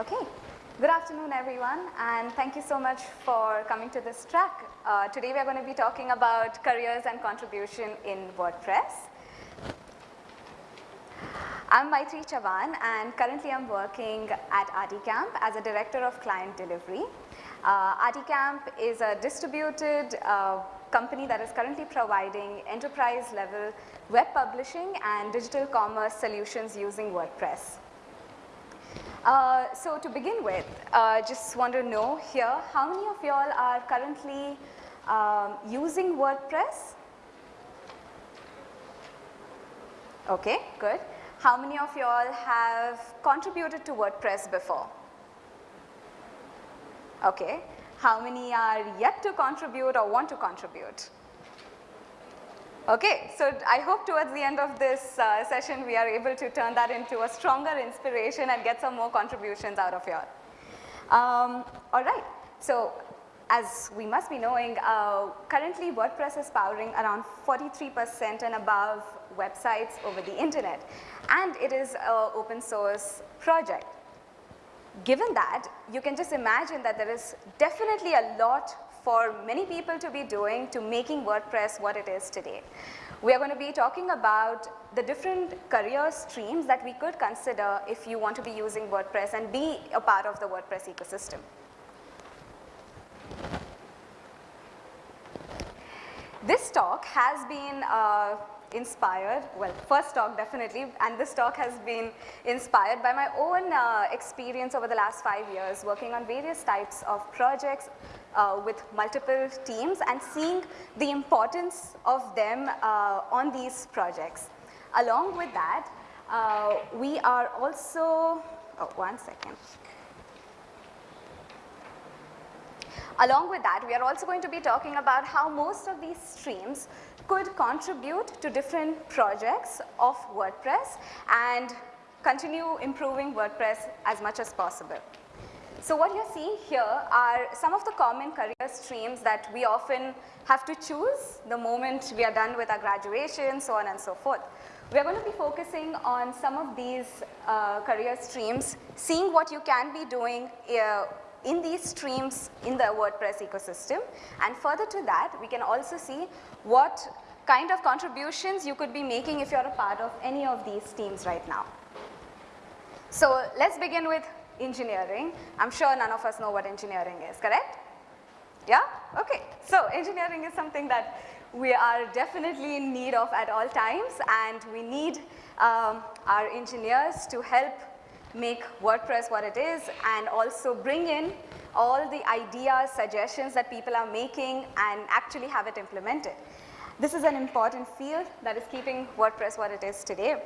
Okay. Good afternoon, everyone, and thank you so much for coming to this track. Uh, today we are going to be talking about careers and contribution in WordPress. I'm Maitri Chavan and currently I'm working at RTCamp as a Director of Client Delivery. Uh, is a distributed uh, company that is currently providing enterprise level web publishing and digital commerce solutions using WordPress. Uh, so to begin with, uh, just want to know here, how many of y'all are currently um, using WordPress? Okay, good. How many of y'all have contributed to WordPress before? Okay. How many are yet to contribute or want to contribute? Okay, so I hope towards the end of this uh, session we are able to turn that into a stronger inspiration and get some more contributions out of y'all. Um, all right, so as we must be knowing, uh, currently WordPress is powering around 43% and above websites over the internet and it is an open source project. Given that, you can just imagine that there is definitely a lot for many people to be doing to making WordPress what it is today. We are going to be talking about the different career streams that we could consider if you want to be using WordPress and be a part of the WordPress ecosystem. This talk has been uh, inspired, well first talk definitely and this talk has been inspired by my own uh, experience over the last five years working on various types of projects uh, with multiple teams and seeing the importance of them uh, on these projects. Along with that, uh, we are also, oh one second. Along with that, we are also going to be talking about how most of these streams could contribute to different projects of WordPress and continue improving WordPress as much as possible. So what you're seeing here are some of the common career streams that we often have to choose the moment we are done with our graduation, so on and so forth. We are going to be focusing on some of these uh, career streams, seeing what you can be doing uh, in these streams in the WordPress ecosystem and further to that we can also see what kind of contributions you could be making if you are a part of any of these teams right now. So let's begin with engineering. I'm sure none of us know what engineering is, correct? Yeah? Okay. So engineering is something that we are definitely in need of at all times and we need um, our engineers to help make WordPress what it is and also bring in all the ideas, suggestions that people are making and actually have it implemented. This is an important field that is keeping WordPress what it is today.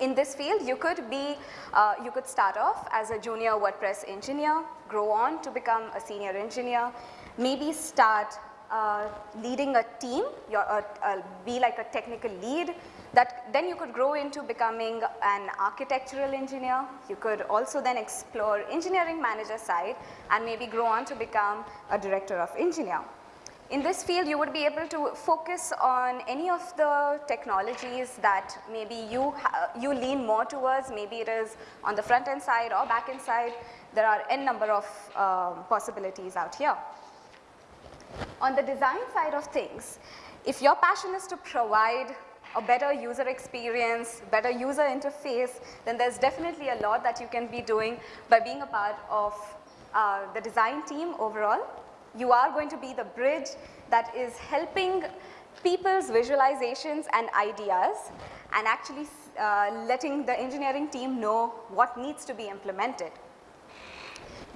In this field, you could be, uh, you could start off as a junior WordPress engineer, grow on to become a senior engineer, maybe start uh, leading a team, uh, uh, be like a technical lead, that then you could grow into becoming an architectural engineer. You could also then explore engineering manager side and maybe grow on to become a director of engineer. In this field, you would be able to focus on any of the technologies that maybe you, you lean more towards, maybe it is on the front end side or back end side. There are n number of um, possibilities out here. On the design side of things, if your passion is to provide a better user experience, better user interface, then there's definitely a lot that you can be doing by being a part of uh, the design team overall. You are going to be the bridge that is helping people's visualizations and ideas and actually uh, letting the engineering team know what needs to be implemented.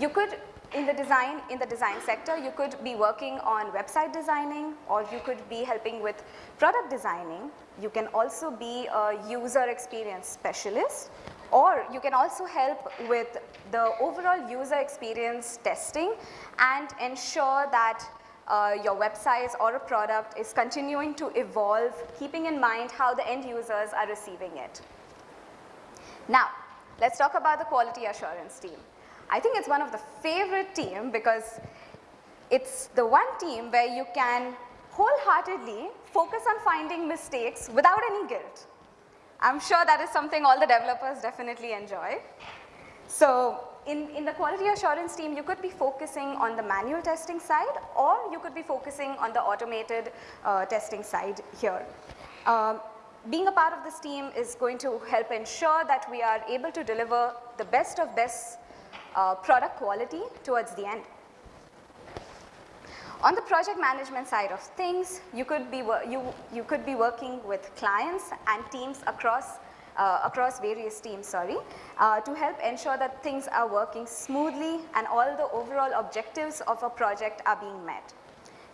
You could in the design in the design sector you could be working on website designing or you could be helping with product designing. You can also be a user experience specialist or you can also help with the overall user experience testing and ensure that uh, your website or a product is continuing to evolve keeping in mind how the end users are receiving it. Now, let's talk about the quality assurance team. I think it's one of the favorite team because it's the one team where you can wholeheartedly focus on finding mistakes without any guilt. I'm sure that is something all the developers definitely enjoy. So in, in the quality assurance team, you could be focusing on the manual testing side or you could be focusing on the automated uh, testing side here. Um, being a part of this team is going to help ensure that we are able to deliver the best of best uh, product quality towards the end. On the project management side of things, you could be, you, you could be working with clients and teams across, uh, across various teams, sorry, uh, to help ensure that things are working smoothly and all the overall objectives of a project are being met.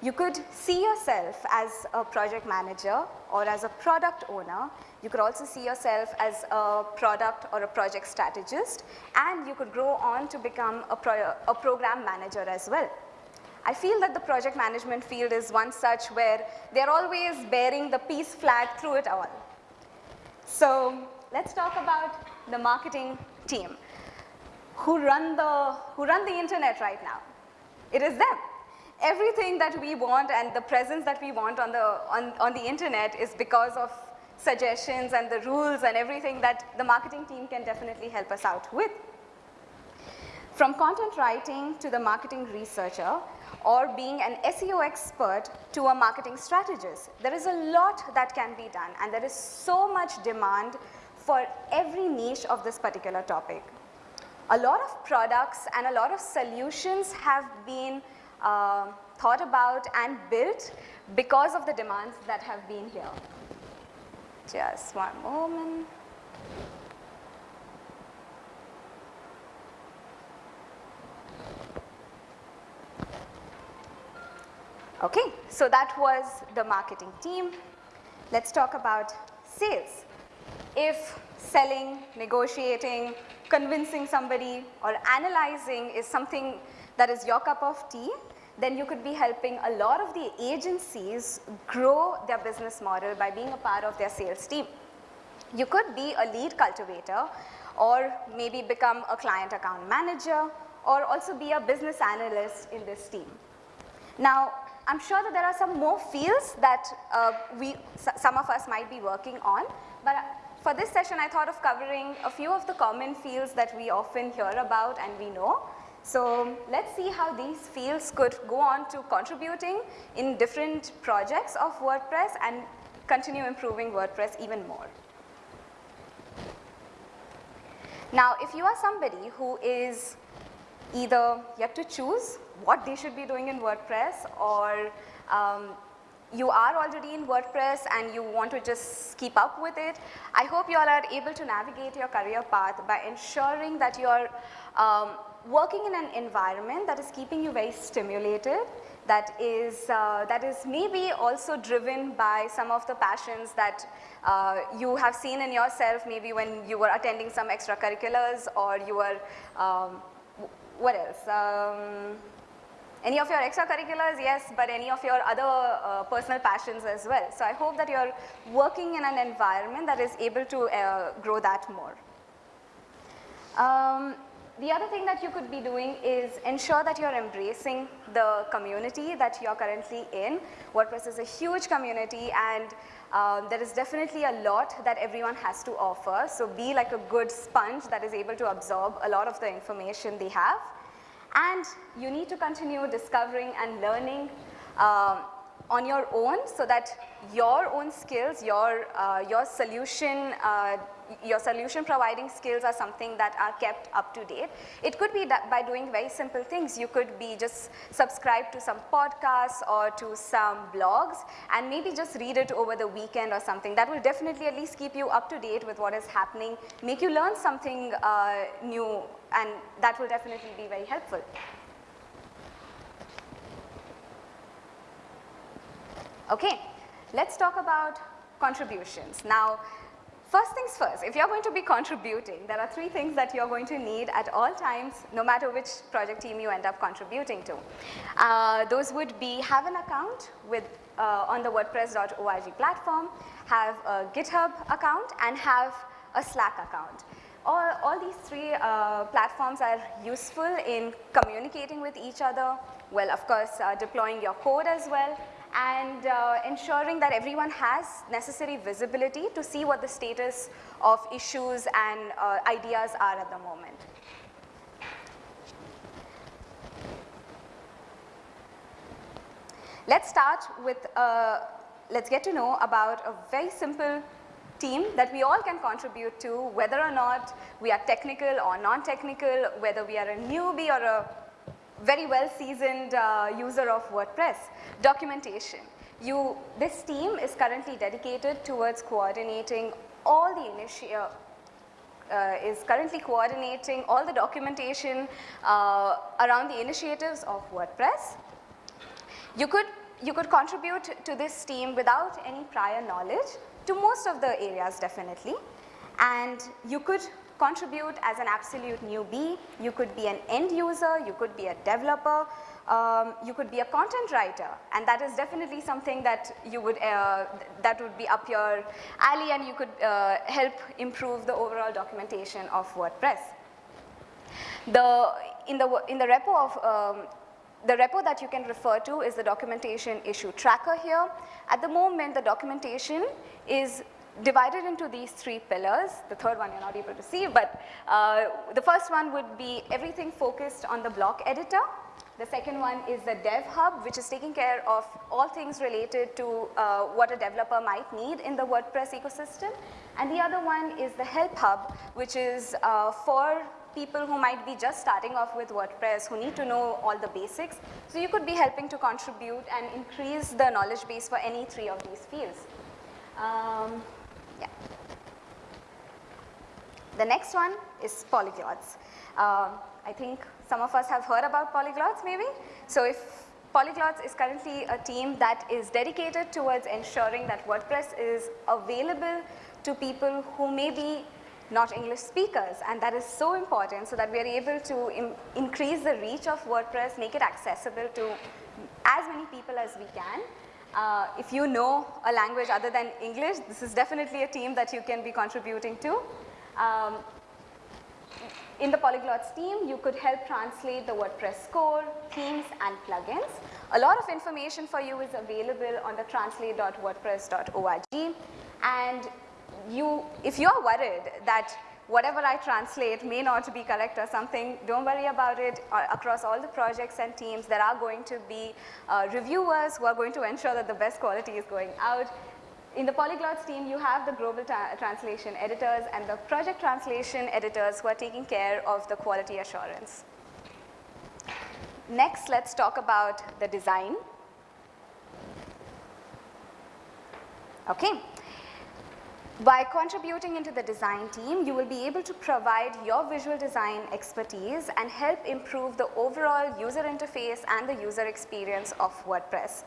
You could see yourself as a project manager or as a product owner. You could also see yourself as a product or a project strategist and you could grow on to become a, pro a program manager as well. I feel that the project management field is one such where they're always bearing the peace flag through it all. So let's talk about the marketing team who run the, who run the internet right now. It is them everything that we want and the presence that we want on the, on, on the internet is because of suggestions and the rules and everything that the marketing team can definitely help us out with. From content writing to the marketing researcher or being an SEO expert to a marketing strategist, there is a lot that can be done and there is so much demand for every niche of this particular topic. A lot of products and a lot of solutions have been uh, thought about and built because of the demands that have been here. Just one moment. Okay, so that was the marketing team. Let's talk about sales. If selling, negotiating, convincing somebody or analyzing is something that is your cup of tea, then you could be helping a lot of the agencies grow their business model by being a part of their sales team. You could be a lead cultivator or maybe become a client account manager or also be a business analyst in this team. Now, I'm sure that there are some more fields that uh, we, some of us might be working on, but for this session I thought of covering a few of the common fields that we often hear about and we know so let's see how these fields could go on to contributing in different projects of WordPress and continue improving WordPress even more. Now if you are somebody who is either yet to choose what they should be doing in WordPress or um, you are already in WordPress and you want to just keep up with it, I hope you all are able to navigate your career path by ensuring that you are um, working in an environment that is keeping you very stimulated, that is, uh, that is maybe also driven by some of the passions that uh, you have seen in yourself maybe when you were attending some extracurriculars or you were, um, what else? Um, any of your extracurriculars, yes, but any of your other uh, personal passions as well. So I hope that you're working in an environment that is able to uh, grow that more. Um, the other thing that you could be doing is ensure that you're embracing the community that you're currently in. WordPress is a huge community and um, there is definitely a lot that everyone has to offer. So be like a good sponge that is able to absorb a lot of the information they have. And you need to continue discovering and learning um, on your own so that your own skills, your, uh, your solution uh, your solution providing skills are something that are kept up to date. It could be that by doing very simple things. You could be just subscribe to some podcasts or to some blogs and maybe just read it over the weekend or something. That will definitely at least keep you up to date with what is happening, make you learn something uh, new and that will definitely be very helpful. Okay, let's talk about contributions. Now, First things first, if you're going to be contributing, there are three things that you're going to need at all times, no matter which project team you end up contributing to. Uh, those would be have an account with uh, on the WordPress.org platform, have a GitHub account, and have a Slack account. All, all these three uh, platforms are useful in communicating with each other, well, of course, uh, deploying your code as well and uh, ensuring that everyone has necessary visibility to see what the status of issues and uh, ideas are at the moment. Let's start with, uh, let's get to know about a very simple team that we all can contribute to whether or not we are technical or non-technical, whether we are a newbie or a very well seasoned uh, user of WordPress. Documentation. You, this team is currently dedicated towards coordinating all the initial, uh, is currently coordinating all the documentation uh, around the initiatives of WordPress. You could, you could contribute to this team without any prior knowledge to most of the areas definitely and you could contribute as an absolute newbie, you could be an end user, you could be a developer, um, you could be a content writer and that is definitely something that you would, uh, that would be up your alley and you could uh, help improve the overall documentation of WordPress. The, in, the, in the repo of um, the repo that you can refer to is the documentation issue tracker here. At the moment, the documentation is divided into these three pillars. The third one you're not able to see, but uh, the first one would be everything focused on the block editor. The second one is the Dev Hub, which is taking care of all things related to uh, what a developer might need in the WordPress ecosystem. And the other one is the Help Hub, which is uh, for people who might be just starting off with WordPress, who need to know all the basics. So you could be helping to contribute and increase the knowledge base for any three of these fields. Um, yeah. The next one is polyglots. Uh, I think some of us have heard about polyglots maybe. So if Polyglots is currently a team that is dedicated towards ensuring that WordPress is available to people who may be not English speakers and that is so important so that we are able to increase the reach of WordPress, make it accessible to as many people as we can. Uh, if you know a language other than English, this is definitely a team that you can be contributing to. Um, in the Polyglots team, you could help translate the WordPress core, themes and plugins. A lot of information for you is available on the translate.wordpress.org and you, if you are worried that whatever I translate may not be correct or something, don't worry about it. Uh, across all the projects and teams, there are going to be uh, reviewers who are going to ensure that the best quality is going out. In the Polyglots team, you have the global translation editors and the project translation editors who are taking care of the quality assurance. Next, let's talk about the design. Okay, by contributing into the design team, you will be able to provide your visual design expertise and help improve the overall user interface and the user experience of WordPress.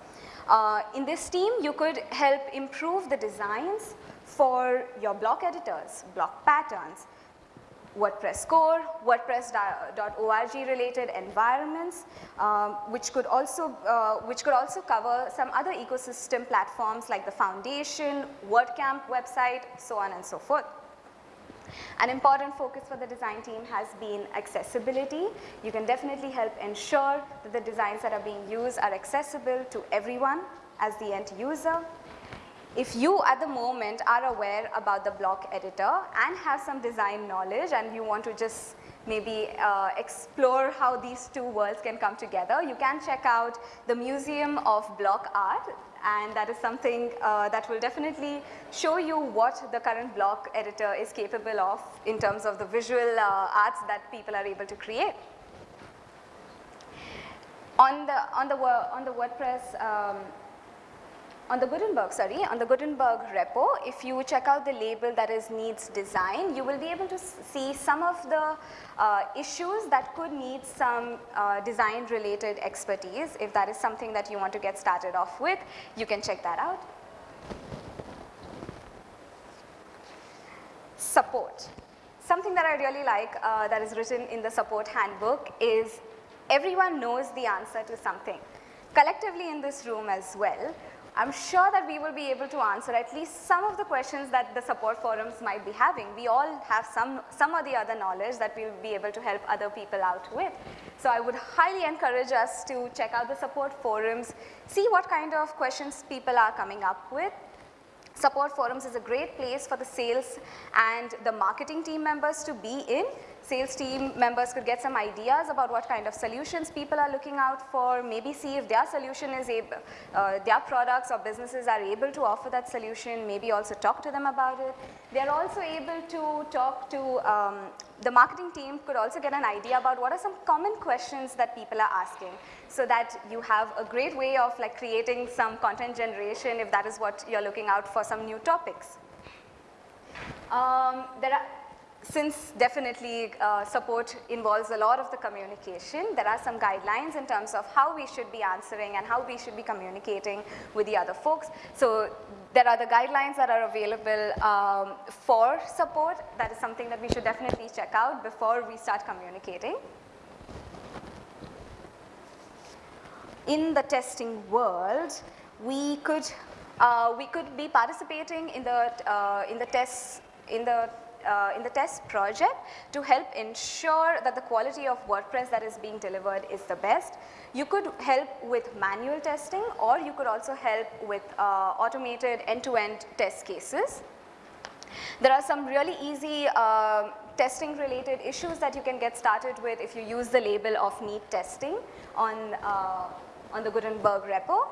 Uh, in this team, you could help improve the designs for your block editors, block patterns, WordPress core, WordPress.org related environments, um, which could also uh, which could also cover some other ecosystem platforms like the Foundation, WordCamp website, so on and so forth. An important focus for the design team has been accessibility. You can definitely help ensure that the designs that are being used are accessible to everyone as the end user if you at the moment are aware about the block editor and have some design knowledge and you want to just maybe uh, explore how these two worlds can come together, you can check out the Museum of Block Art and that is something uh, that will definitely show you what the current block editor is capable of in terms of the visual uh, arts that people are able to create. On the, on the, on the WordPress um, on the Gutenberg, sorry, on the Gutenberg repo, if you check out the label that is needs design, you will be able to see some of the uh, issues that could need some uh, design related expertise. If that is something that you want to get started off with, you can check that out. Support. Something that I really like uh, that is written in the support handbook is everyone knows the answer to something. Collectively in this room as well, I'm sure that we will be able to answer at least some of the questions that the support forums might be having. We all have some, some or the other knowledge that we will be able to help other people out with. So I would highly encourage us to check out the support forums, see what kind of questions people are coming up with. Support forums is a great place for the sales and the marketing team members to be in sales team members could get some ideas about what kind of solutions people are looking out for, maybe see if their solution is able, uh, their products or businesses are able to offer that solution, maybe also talk to them about it. They are also able to talk to, um, the marketing team could also get an idea about what are some common questions that people are asking so that you have a great way of like creating some content generation if that is what you're looking out for some new topics. Um, there are since definitely uh, support involves a lot of the communication, there are some guidelines in terms of how we should be answering and how we should be communicating with the other folks. So there are the guidelines that are available um, for support. That is something that we should definitely check out before we start communicating. In the testing world, we could uh, we could be participating in the uh, in the tests in the uh, in the test project to help ensure that the quality of WordPress that is being delivered is the best. You could help with manual testing or you could also help with uh, automated end-to-end -end test cases. There are some really easy uh, testing related issues that you can get started with if you use the label of needs testing on, uh, on the Gutenberg repo.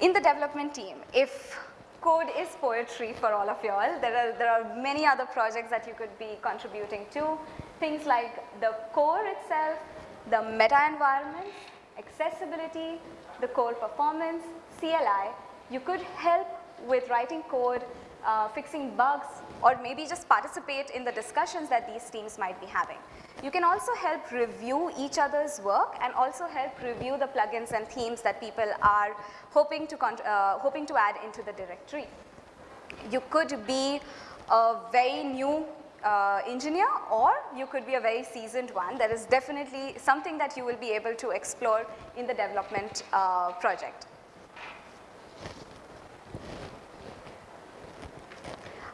In the development team, if code is poetry for all of you all. There are, there are many other projects that you could be contributing to. Things like the core itself, the meta environments, accessibility, the core performance, CLI. You could help with writing code, uh, fixing bugs, or maybe just participate in the discussions that these teams might be having. You can also help review each other's work and also help review the plugins and themes that people are hoping to, uh, hoping to add into the directory. You could be a very new uh, engineer or you could be a very seasoned one. That is definitely something that you will be able to explore in the development uh, project.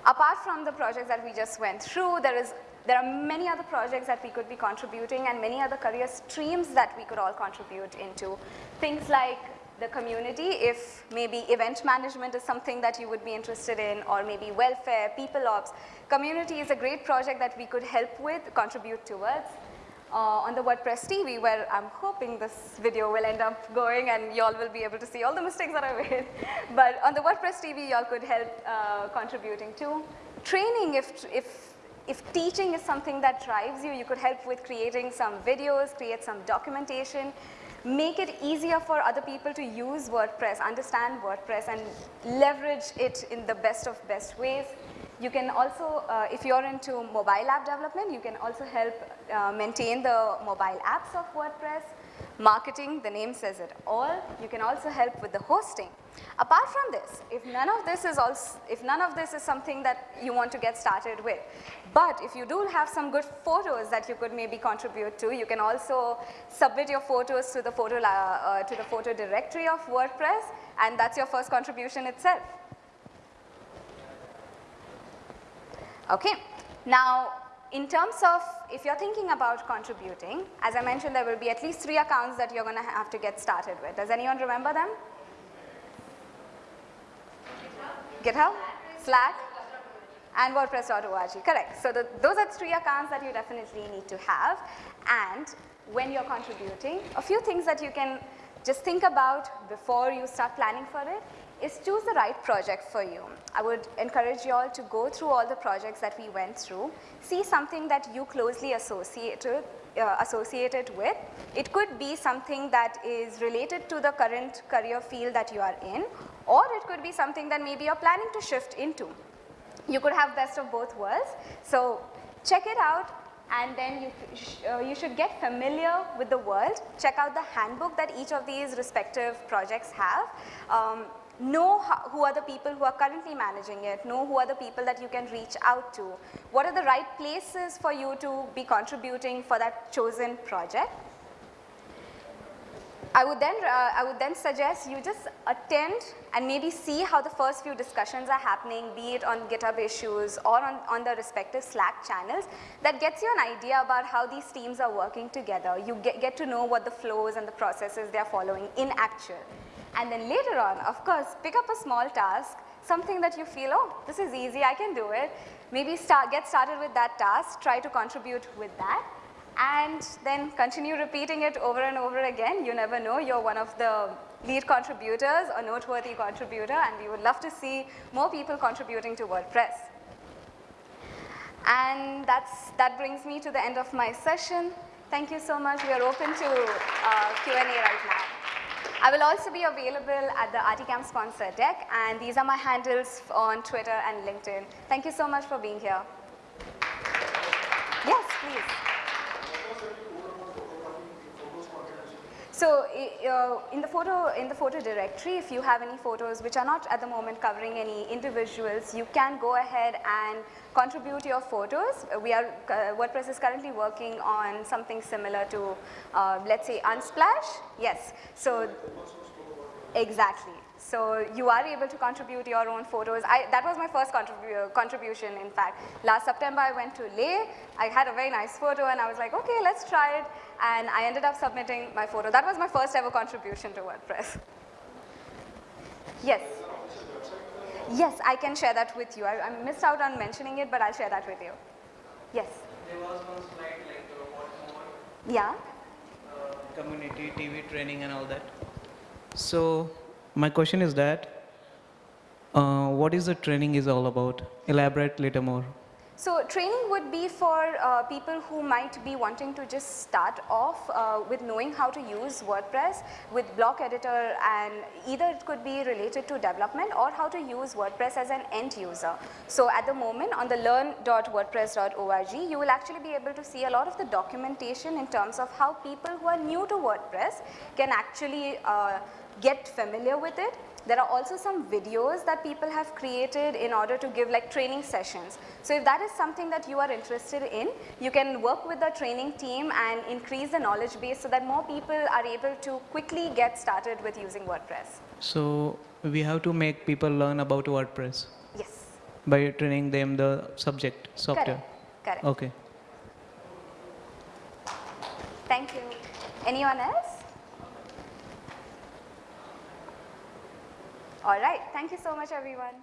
Apart from the projects that we just went through, there is there are many other projects that we could be contributing and many other career streams that we could all contribute into. Things like the community, if maybe event management is something that you would be interested in or maybe welfare, people ops. Community is a great project that we could help with, contribute towards. Uh, on the WordPress TV where I'm hoping this video will end up going and y'all will be able to see all the mistakes that I made. but on the WordPress TV y'all could help uh, contributing to. Training if, if if teaching is something that drives you, you could help with creating some videos, create some documentation, make it easier for other people to use WordPress, understand WordPress and leverage it in the best of best ways. You can also, uh, if you're into mobile app development, you can also help uh, maintain the mobile apps of WordPress. Marketing, the name says it all. You can also help with the hosting. Apart from this, if none of this is also, if none of this is something that you want to get started with, but if you do have some good photos that you could maybe contribute to, you can also submit your photos to the photo, uh, to the photo directory of WordPress and that's your first contribution itself. Okay. Now, in terms of if you're thinking about contributing, as I mentioned, there will be at least three accounts that you're going to have to get started with. Does anyone remember them? GitHub, Slack, and WordPress.org. Correct. So the, those are three accounts that you definitely need to have. And when you're contributing, a few things that you can just think about before you start planning for it is choose the right project for you. I would encourage you all to go through all the projects that we went through, see something that you closely associated, uh, associated with. It could be something that is related to the current career field that you are in, or it could be something that maybe you're planning to shift into. You could have best of both worlds. So check it out and then you, sh uh, you should get familiar with the world. Check out the handbook that each of these respective projects have. Um, know who are the people who are currently managing it, know who are the people that you can reach out to, what are the right places for you to be contributing for that chosen project. I would then, uh, I would then suggest you just attend and maybe see how the first few discussions are happening, be it on GitHub issues or on, on the respective Slack channels. That gets you an idea about how these teams are working together. You get, get to know what the flows and the processes they are following in actual. And then later on, of course, pick up a small task, something that you feel, oh, this is easy, I can do it. Maybe start, get started with that task, try to contribute with that, and then continue repeating it over and over again. You never know, you're one of the lead contributors or noteworthy contributor, and we would love to see more people contributing to WordPress. And that's, that brings me to the end of my session. Thank you so much. We are open to uh, Q&A right now. I will also be available at the rtCamp sponsor deck and these are my handles on Twitter and LinkedIn. Thank you so much for being here. Yes, please. So uh, in the photo in the photo directory, if you have any photos which are not at the moment covering any individuals, you can go ahead and contribute your photos. We are uh, WordPress is currently working on something similar to uh, let's say Unsplash. Yes. So exactly. So you are able to contribute your own photos. I, that was my first contribu contribution in fact. Last September I went to Leh. I had a very nice photo and I was like, okay, let's try it. And I ended up submitting my photo. That was my first ever contribution to WordPress. Yes. Yes, I can share that with you. I, I missed out on mentioning it, but I'll share that with you. Yes. There was one slide like uh, what more Yeah. uh, community TV training and all that. So my question is that uh, what is the training is all about? Elaborate little more. So training would be for uh, people who might be wanting to just start off uh, with knowing how to use WordPress with block editor and either it could be related to development or how to use WordPress as an end user. So at the moment on the learn.wordpress.org you will actually be able to see a lot of the documentation in terms of how people who are new to WordPress can actually uh, get familiar with it. There are also some videos that people have created in order to give like training sessions. So if that is something that you are interested in, you can work with the training team and increase the knowledge base so that more people are able to quickly get started with using WordPress. So we have to make people learn about WordPress Yes, by training them the subject software. correct, correct. Okay. Thank you. Anyone else? All right, thank you so much everyone.